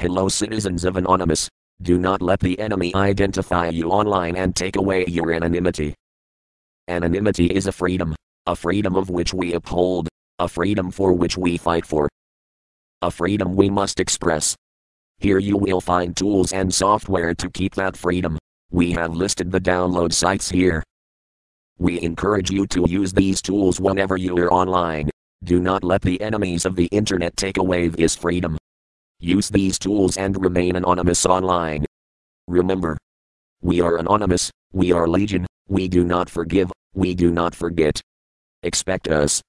Hello, citizens of Anonymous. Do not let the enemy identify you online and take away your anonymity. Anonymity is a freedom, a freedom of which we uphold, a freedom for which we fight for, a freedom we must express. Here you will find tools and software to keep that freedom. We have listed the download sites here. We encourage you to use these tools whenever you are online. Do not let the enemies of the internet take away this freedom. Use these tools and remain anonymous online. Remember, we are anonymous, we are legion, we do not forgive, we do not forget. Expect us.